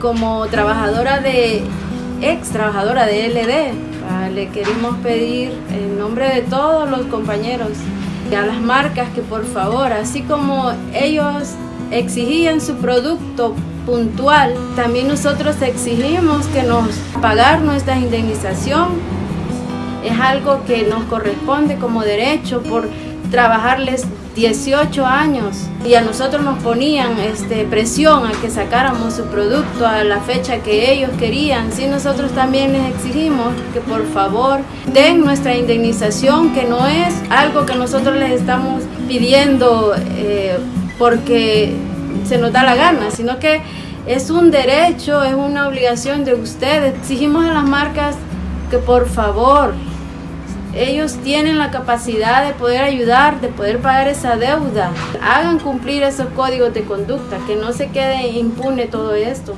como trabajadora de, ex trabajadora de LD, le queremos pedir en nombre de todos los compañeros a las marcas que por favor, así como ellos exigían su producto puntual, también nosotros exigimos que nos pagar nuestra indemnización. Es algo que nos corresponde como derecho por trabajarles 18 años y a nosotros nos ponían este, presión a que sacáramos su producto a la fecha que ellos querían. Sí, nosotros también les exigimos que por favor den nuestra indemnización, que no es algo que nosotros les estamos pidiendo eh, porque se nos da la gana, sino que es un derecho, es una obligación de ustedes. Exigimos a las marcas que por favor ellos tienen la capacidad de poder ayudar, de poder pagar esa deuda. Hagan cumplir esos códigos de conducta, que no se quede impune todo esto.